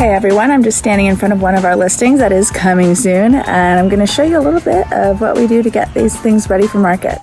Hey everyone, I'm just standing in front of one of our listings that is coming soon and I'm going to show you a little bit of what we do to get these things ready for market.